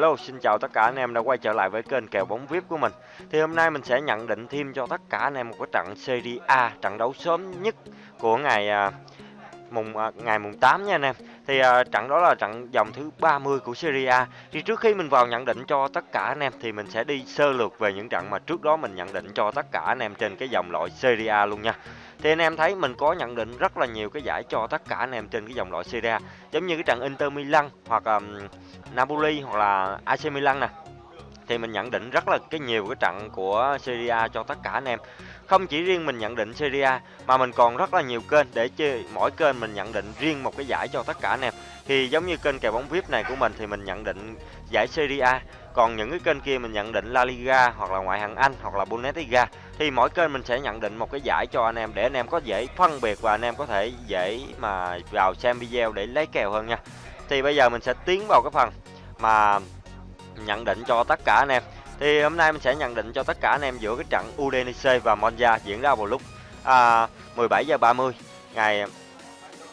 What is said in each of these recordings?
Hello, xin chào tất cả anh em đã quay trở lại với kênh kèo bóng VIP của mình. Thì hôm nay mình sẽ nhận định thêm cho tất cả anh em một cái trận Serie A, trận đấu sớm nhất của ngày à, mùng à, ngày mùng 8 nha anh em. Thì à, trận đó là trận vòng thứ 30 của Serie A. Thì trước khi mình vào nhận định cho tất cả anh em thì mình sẽ đi sơ lược về những trận mà trước đó mình nhận định cho tất cả anh em trên cái dòng loại Serie A luôn nha. Thì anh em thấy mình có nhận định rất là nhiều cái giải cho tất cả anh em trên cái dòng loại Serie A. Giống như cái trận Inter Milan hoặc um, Napoli hoặc là AC Milan nè thì mình nhận định rất là cái nhiều cái trận của Serie A cho tất cả anh em. Không chỉ riêng mình nhận định Serie A mà mình còn rất là nhiều kênh để chơi mỗi kênh mình nhận định riêng một cái giải cho tất cả anh em. Thì giống như kênh kèo bóng VIP này của mình thì mình nhận định giải Serie A, còn những cái kênh kia mình nhận định La Liga hoặc là ngoại hạng Anh hoặc là Bundesliga thì mỗi kênh mình sẽ nhận định một cái giải cho anh em để anh em có dễ phân biệt và anh em có thể dễ mà vào xem video để lấy kèo hơn nha. Thì bây giờ mình sẽ tiến vào cái phần mà nhận định cho tất cả anh em. Thì hôm nay mình sẽ nhận định cho tất cả anh em giữa cái trận Udinese và Monza diễn ra vào lúc à, 17 giờ 30 ngày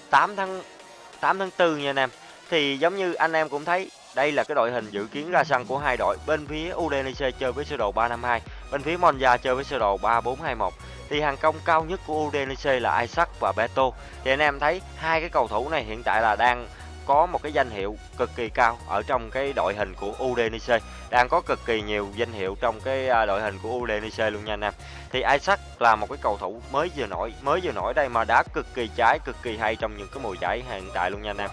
8 tháng 8 tháng 4 nha anh em. Thì giống như anh em cũng thấy đây là cái đội hình dự kiến ra sân của hai đội. Bên phía Udinese chơi với sơ đồ 352, bên phía Monza chơi với sơ đồ 3421. Thì hàng công cao nhất của Udinese là Isaac và Beto. Thì anh em thấy hai cái cầu thủ này hiện tại là đang có một cái danh hiệu cực kỳ cao ở trong cái đội hình của Udinese đang có cực kỳ nhiều danh hiệu trong cái à, đội hình của Udinese luôn nha anh em thì Isaac là một cái cầu thủ mới vừa nổi mới vừa nổi đây mà đá cực kỳ trái cực kỳ hay trong những cái mùa giải hiện tại luôn nha anh em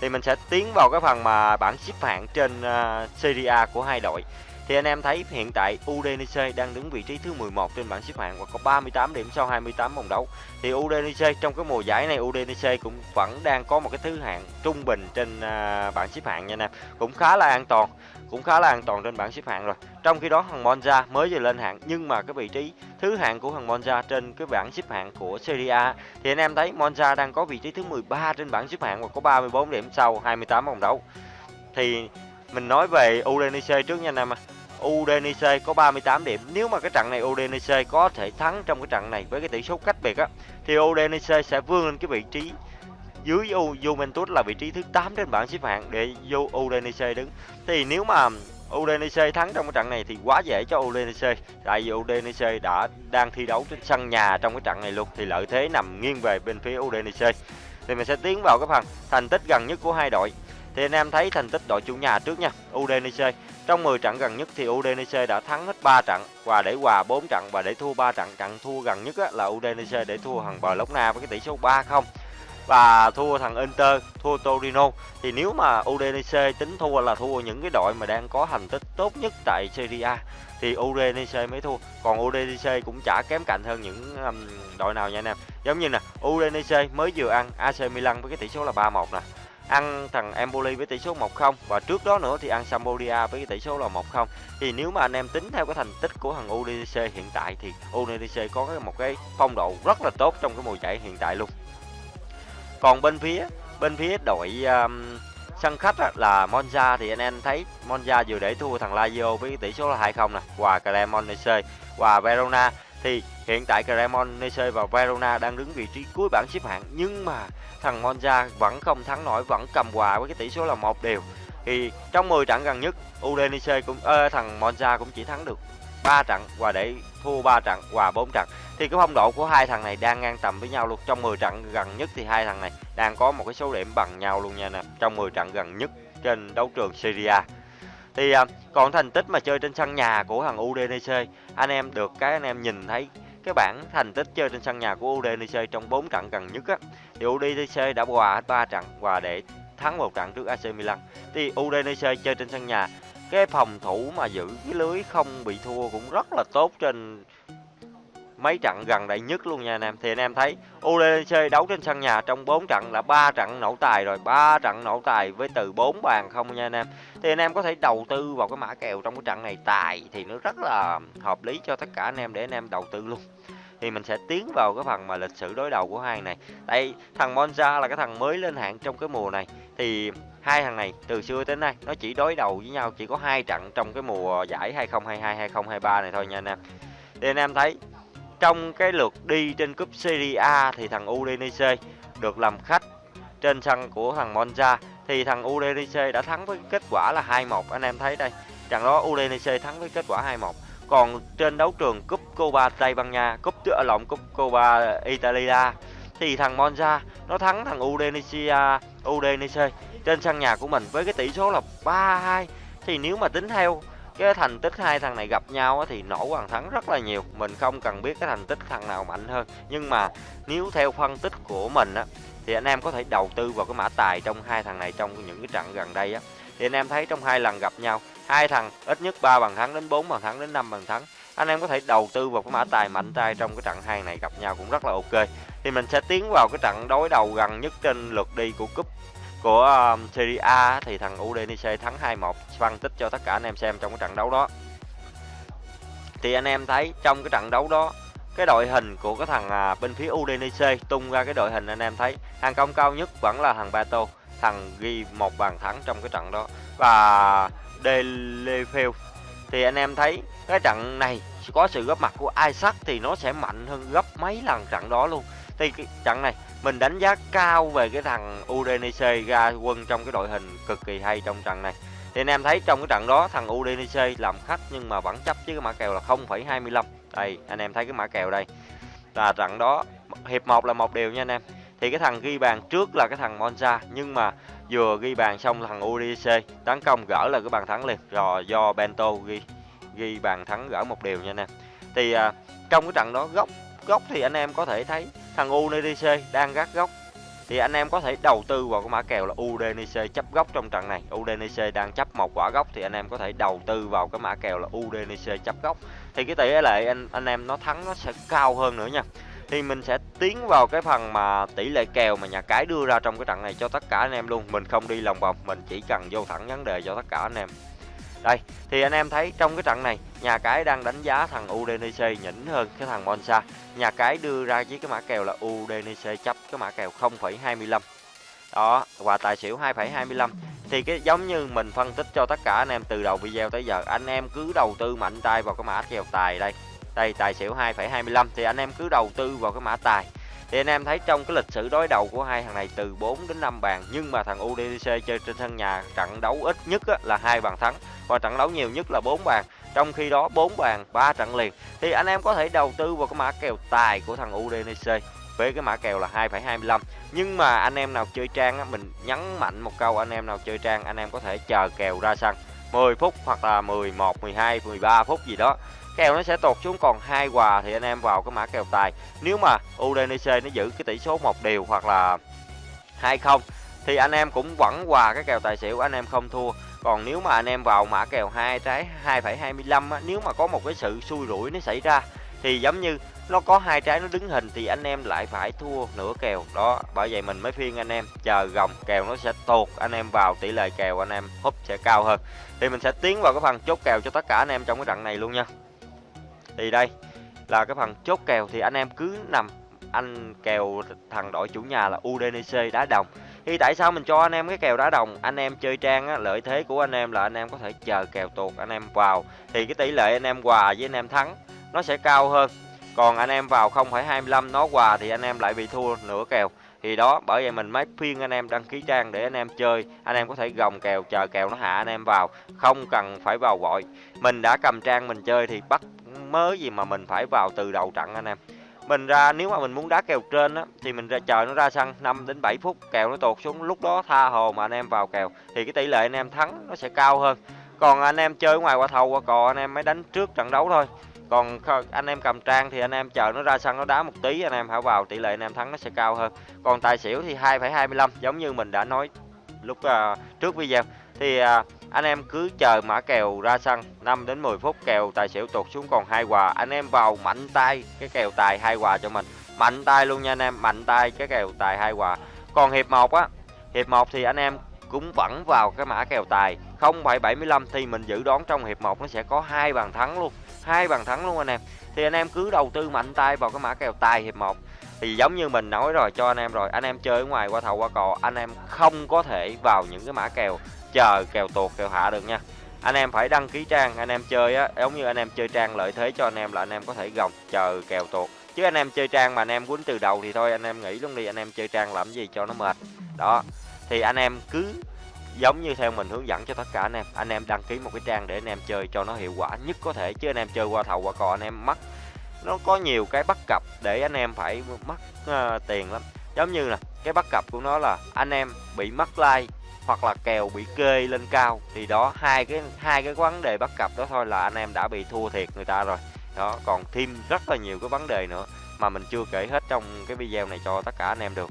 thì mình sẽ tiến vào cái phần mà bảng xếp hạng trên uh, Serie A của hai đội thì anh em thấy hiện tại Udinese đang đứng vị trí thứ 11 trên bảng xếp hạng và có 38 điểm sau 28 vòng đấu. Thì Udinese trong cái mùa giải này Udinese cũng vẫn đang có một cái thứ hạng trung bình trên uh, bảng xếp hạng nha anh em. Cũng khá là an toàn, cũng khá là an toàn trên bảng xếp hạng rồi. Trong khi đó thằng Monza mới vừa lên hạng nhưng mà cái vị trí thứ hạng của thằng Monza trên cái bảng xếp hạng của Serie A thì anh em thấy Monza đang có vị trí thứ 13 trên bảng xếp hạng và có 34 điểm sau 28 vòng đấu. Thì mình nói về Udinese trước nha anh em Udinese có 38 điểm. Nếu mà cái trận này Udinese có thể thắng trong cái trận này với cái tỷ số cách biệt á, thì Udinese sẽ vươn lên cái vị trí dưới Juventus là vị trí thứ 8 trên bảng xếp hạng để vô Udinese đứng. Thì nếu mà Udinese thắng trong cái trận này thì quá dễ cho Udinese tại vì Udinese đã đang thi đấu trên sân nhà trong cái trận này luôn thì lợi thế nằm nghiêng về bên phía Udinese. Thì mình sẽ tiến vào cái phần thành tích gần nhất của hai đội. Thì anh em thấy thành tích đội chủ nhà trước nha, Udinese trong 10 trận gần nhất thì Udinese đã thắng hết 3 trận và để hòa 4 trận và để thua 3 trận. Trận thua gần nhất là Udinese để thua thằng na với cái tỷ số 3-0 và thua thằng Inter, thua Torino. Thì nếu mà Udinese tính thua là thua những cái đội mà đang có thành tích tốt nhất tại Serie A thì Udinese mới thua. Còn Udinese cũng chả kém cạnh hơn những um, đội nào nha anh em. Giống như nè, Udinese mới vừa ăn AC Milan với cái tỷ số là 3-1 nè ăn thằng Empoli với tỷ số 1-0 và trước đó nữa thì ăn Sampdoria với cái tỷ số là 1-0 thì nếu mà anh em tính theo cái thành tích của thằng Udinese hiện tại thì Udinese có một cái phong độ rất là tốt trong cái mùa giải hiện tại luôn còn bên phía bên phía đội um, sân khách á, là Monza thì anh em thấy Monza vừa để thua thằng Lazio với tỷ số là 2-0 nè và Cremonese và Verona. Thì hiện tại Cremonese và Verona đang đứng vị trí cuối bảng xếp hạng nhưng mà thằng Monza vẫn không thắng nổi vẫn cầm hòa với cái tỷ số là một đều. Thì trong 10 trận gần nhất Udinese cũng ơ, thằng Monza cũng chỉ thắng được 3 trận và để thua 3 trận và 4 trận. Thì cái phong độ của hai thằng này đang ngang tầm với nhau luôn. Trong 10 trận gần nhất thì hai thằng này đang có một cái số điểm bằng nhau luôn nha nè. Trong 10 trận gần nhất trên đấu trường Syria thì à, còn thành tích mà chơi trên sân nhà của thằng Udinese anh em được cái anh em nhìn thấy cái bảng thành tích chơi trên sân nhà của Udinese trong 4 trận gần nhất á. Thì Udinese đã hòa hết 3 trận và để thắng một trận trước AC Milan. Thì Udinese chơi trên sân nhà cái phòng thủ mà giữ cái lưới không bị thua cũng rất là tốt trên mấy trận gần đây nhất luôn nha anh em. Thì anh em thấy UDC đấu trên sân nhà trong 4 trận là ba trận nổ tài rồi, ba trận nổ tài với từ 4 bàn không nha anh em. Thì anh em có thể đầu tư vào cái mã kèo trong cái trận này tài thì nó rất là hợp lý cho tất cả anh em để anh em đầu tư luôn. Thì mình sẽ tiến vào cái phần mà lịch sử đối đầu của hai này. Đây thằng Monza là cái thằng mới lên hạng trong cái mùa này. Thì hai thằng này, từ xưa tới nay, nó chỉ đối đầu với nhau, chỉ có hai trận trong cái mùa giải 2022 2023 này thôi nha anh em. Thì anh em thấy, trong cái lượt đi trên cúp Serie A thì thằng Udinese được làm khách trên sân của thằng Monza. Thì thằng Udinese đã thắng với kết quả là 2-1 anh em thấy đây. Trận đó Udinese thắng với kết quả 2-1 còn trên đấu trường cúp Copa Tây Ban Nha, cúp tựa lộn cúp Copa Italia, thì thằng Monza nó thắng thằng Udinese Udinese trên sân nhà của mình với cái tỷ số là 3-2 thì nếu mà tính theo cái thành tích hai thằng này gặp nhau thì nổ bàn thắng rất là nhiều. Mình không cần biết cái thành tích thằng nào mạnh hơn. Nhưng mà nếu theo phân tích của mình á, thì anh em có thể đầu tư vào cái mã tài trong hai thằng này trong những cái trận gần đây á. Thì anh em thấy trong hai lần gặp nhau, hai thằng ít nhất ba bàn thắng đến 4 bàn thắng đến 5 bàn thắng, anh em có thể đầu tư vào cái mã tài mạnh tay trong cái trận hai này gặp nhau cũng rất là ok. Thì mình sẽ tiến vào cái trận đối đầu gần nhất trên lượt đi của cúp của um, Serie A thì thằng Udinese thắng 2-1 phân tích cho tất cả anh em xem trong cái trận đấu đó. Thì anh em thấy trong cái trận đấu đó cái đội hình của cái thằng à, bên phía Udinese tung ra cái đội hình anh em thấy hàng công cao nhất vẫn là thằng Bato thằng ghi một bàn thắng trong cái trận đó. Và Delefeu thì anh em thấy cái trận này có sự góp mặt của Isaac thì nó sẽ mạnh hơn gấp mấy lần trận đó luôn. Thì cái trận này mình đánh giá cao về cái thằng Udinese ra quân trong cái đội hình cực kỳ hay trong trận này. Thì anh em thấy trong cái trận đó thằng Udinese làm khách nhưng mà vẫn chấp với cái mã kèo là 0,25 đây anh em thấy cái mã kèo đây. Là trận đó hiệp 1 là một điều nha anh em. Thì cái thằng ghi bàn trước là cái thằng Monza nhưng mà vừa ghi bàn xong là thằng Udinese tấn công gỡ là cái bàn thắng liền. Rồi do Bento ghi ghi bàn thắng gỡ một điều nha anh em. Thì à, trong cái trận đó góc góc thì anh em có thể thấy thằng UNDC đang gác góc. Thì anh em có thể đầu tư vào cái mã kèo là UDNC chấp góc trong trận này. UDNC đang chấp một quả góc thì anh em có thể đầu tư vào cái mã kèo là UDNC chấp góc. Thì cái tỷ lệ anh anh em nó thắng nó sẽ cao hơn nữa nha. Thì mình sẽ tiến vào cái phần mà tỷ lệ kèo mà nhà cái đưa ra trong cái trận này cho tất cả anh em luôn. Mình không đi lòng vòng, mình chỉ cần vô thẳng vấn đề cho tất cả anh em đây thì anh em thấy trong cái trận này nhà cái đang đánh giá thằng Udinese nhỉnh hơn cái thằng Monza. Nhà cái đưa ra với cái mã kèo là Udinese chấp cái mã kèo 0,25 đó và tài xỉu 2,25 thì cái giống như mình phân tích cho tất cả anh em từ đầu video tới giờ anh em cứ đầu tư mạnh tay vào cái mã kèo tài đây. Đây tài xỉu 2,25 thì anh em cứ đầu tư vào cái mã tài thì anh em thấy trong cái lịch sử đối đầu của hai thằng này từ 4 đến 5 bàn nhưng mà thằng UDC chơi trên sân nhà trận đấu ít nhất là hai bàn thắng và trận đấu nhiều nhất là 4 bàn. Trong khi đó 4 bàn 3 trận liền. Thì anh em có thể đầu tư vào cái mã kèo tài của thằng UDC với cái mã kèo là 2,25 nhưng mà anh em nào chơi trang á, mình nhấn mạnh một câu anh em nào chơi trang anh em có thể chờ kèo ra sân. 10 phút hoặc là 11, 12, 13 phút gì đó kèo nó sẽ tụt xuống còn hai quà thì anh em vào cái mã kèo tài. Nếu mà Udinese nó giữ cái tỷ số một điều hoặc là hai không thì anh em cũng vẫn quà cái kèo tài xỉu anh em không thua. Còn nếu mà anh em vào mã kèo hai trái 2,25 á nếu mà có một cái sự xui rủi nó xảy ra thì giống như nó có hai trái nó đứng hình thì anh em lại phải thua nửa kèo. Đó bởi vậy mình mới phiên anh em chờ gồng kèo nó sẽ tuột anh em vào tỷ lệ kèo anh em húp sẽ cao hơn. Thì mình sẽ tiến vào cái phần chốt kèo cho tất cả anh em trong cái trận này luôn nha thì đây là cái phần chốt kèo thì anh em cứ nằm anh kèo thằng đội chủ nhà là udnc đá đồng thì tại sao mình cho anh em cái kèo đá đồng anh em chơi trang á, lợi thế của anh em là anh em có thể chờ kèo tuột anh em vào thì cái tỷ lệ anh em hòa với anh em thắng nó sẽ cao hơn còn anh em vào 0,25 nó hòa thì anh em lại bị thua nửa kèo thì đó bởi vậy mình mới phiên anh em đăng ký trang để anh em chơi anh em có thể gồng kèo chờ kèo nó hạ anh em vào không cần phải vào vội mình đã cầm trang mình chơi thì bắt mới gì mà mình phải vào từ đầu trận anh em. Mình ra nếu mà mình muốn đá kèo trên á thì mình ra chờ nó ra sân 5 đến 7 phút kèo nó tụt xuống lúc đó tha hồ mà anh em vào kèo thì cái tỷ lệ anh em thắng nó sẽ cao hơn. Còn anh em chơi ngoài qua thầu qua cò anh em mới đánh trước trận đấu thôi. Còn anh em cầm trang thì anh em chờ nó ra sân nó đá một tí anh em hãy vào tỷ lệ anh em thắng nó sẽ cao hơn. Còn tài xỉu thì 2,25 giống như mình đã nói lúc uh, trước video. Thì uh, anh em cứ chờ mã kèo ra sân 5 đến 10 phút kèo tài xỉu tụt xuống còn hai quà anh em vào mạnh tay cái kèo tài hai quà cho mình. Mạnh tay luôn nha anh em mạnh tay cái kèo tài hai quà còn hiệp 1 á hiệp 1 thì anh em cũng vẫn vào cái mã kèo tài. 0,75 thì mình dự đoán trong hiệp 1 nó sẽ có hai bàn thắng luôn hai bàn thắng luôn anh em. Thì anh em cứ đầu tư mạnh tay vào cái mã kèo tài hiệp 1 thì giống như mình nói rồi cho anh em rồi anh em chơi ở ngoài qua thầu qua cò anh em không có thể vào những cái mã kèo chờ kèo tuột kèo hạ được nha anh em phải đăng ký trang anh em chơi á giống như anh em chơi trang lợi thế cho anh em là anh em có thể gồng chờ kèo tuột chứ anh em chơi trang mà anh em quýnh từ đầu thì thôi anh em nghĩ luôn đi anh em chơi trang làm gì cho nó mệt đó thì anh em cứ giống như theo mình hướng dẫn cho tất cả anh em anh em đăng ký một cái trang để anh em chơi cho nó hiệu quả nhất có thể chứ anh em chơi qua thầu qua cò anh em mất nó có nhiều cái bất cập để anh em phải mất uh, tiền lắm giống như là cái bất cập của nó là anh em bị mất like hoặc là kèo bị kê lên cao, thì đó, hai cái hai cái vấn đề bắt cặp đó thôi là anh em đã bị thua thiệt người ta rồi. Đó, còn thêm rất là nhiều cái vấn đề nữa mà mình chưa kể hết trong cái video này cho tất cả anh em được.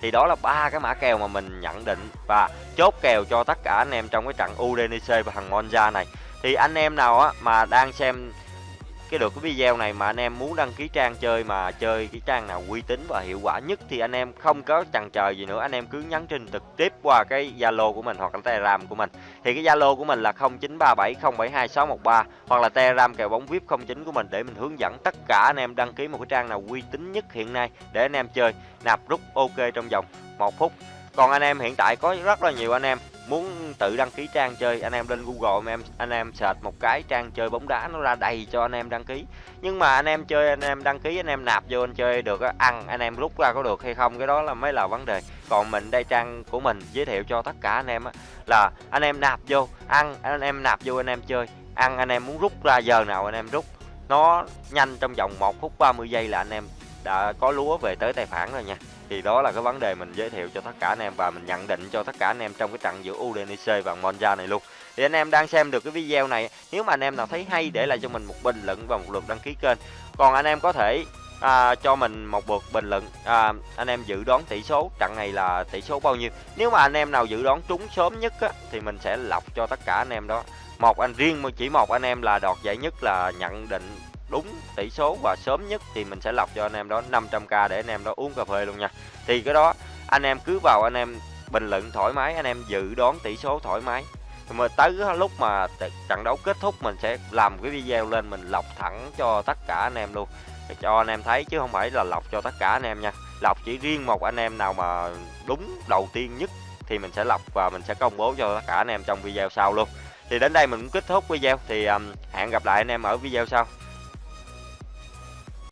Thì đó là ba cái mã kèo mà mình nhận định và chốt kèo cho tất cả anh em trong cái trận Udinese và thằng Monza này. Thì anh em nào á mà đang xem cái được cái video này mà anh em muốn đăng ký trang chơi mà chơi cái trang nào uy tín và hiệu quả nhất thì anh em không có chần chờ gì nữa. Anh em cứ nhắn tin trực tiếp qua cái Zalo của mình hoặc là Telegram của mình. Thì cái Zalo của mình là 0937072613 hoặc là Telegram kèo bóng VIP 09 của mình để mình hướng dẫn tất cả anh em đăng ký một cái trang nào uy tín nhất hiện nay để anh em chơi. Nạp rút ok trong vòng một phút. Còn anh em hiện tại có rất là nhiều anh em muốn tự đăng ký trang chơi anh em lên Google anh em anh em search một cái trang chơi bóng đá nó ra đầy cho anh em đăng ký nhưng mà anh em chơi anh em đăng ký anh em nạp vô anh chơi được ăn anh em rút ra có được hay không cái đó là mới là vấn đề còn mình đây trang của mình giới thiệu cho tất cả anh em là anh em nạp vô ăn anh em nạp vô anh em chơi ăn anh em muốn rút ra giờ nào anh em rút nó nhanh trong vòng 1 phút 30 giây là anh em đã có lúa về tới tài khoản rồi nha thì đó là cái vấn đề mình giới thiệu cho tất cả anh em và mình nhận định cho tất cả anh em trong cái trận giữa Udinese và Monza này luôn. Thì anh em đang xem được cái video này nếu mà anh em nào thấy hay để lại cho mình một bình luận và một lượt đăng ký kênh. Còn anh em có thể à, cho mình một lượt bình luận à, anh em dự đoán tỷ số trận này là tỷ số bao nhiêu. Nếu mà anh em nào dự đoán trúng sớm nhất á, thì mình sẽ lọc cho tất cả anh em đó. Một anh riêng chỉ một anh em là đoạt giải nhất là nhận định đúng tỷ số và sớm nhất thì mình sẽ lọc cho anh em đó 500k để anh em đó uống cà phê luôn nha thì cái đó anh em cứ vào anh em bình luận thoải mái anh em dự đoán tỷ số thoải mái mà tới lúc mà trận đấu kết thúc mình sẽ làm cái video lên mình lọc thẳng cho tất cả anh em luôn để cho anh em thấy chứ không phải là lọc cho tất cả anh em nha lọc chỉ riêng một anh em nào mà đúng đầu tiên nhất thì mình sẽ lọc và mình sẽ công bố cho tất cả anh em trong video sau luôn thì đến đây mình cũng kết thúc video thì um, hẹn gặp lại anh em ở video sau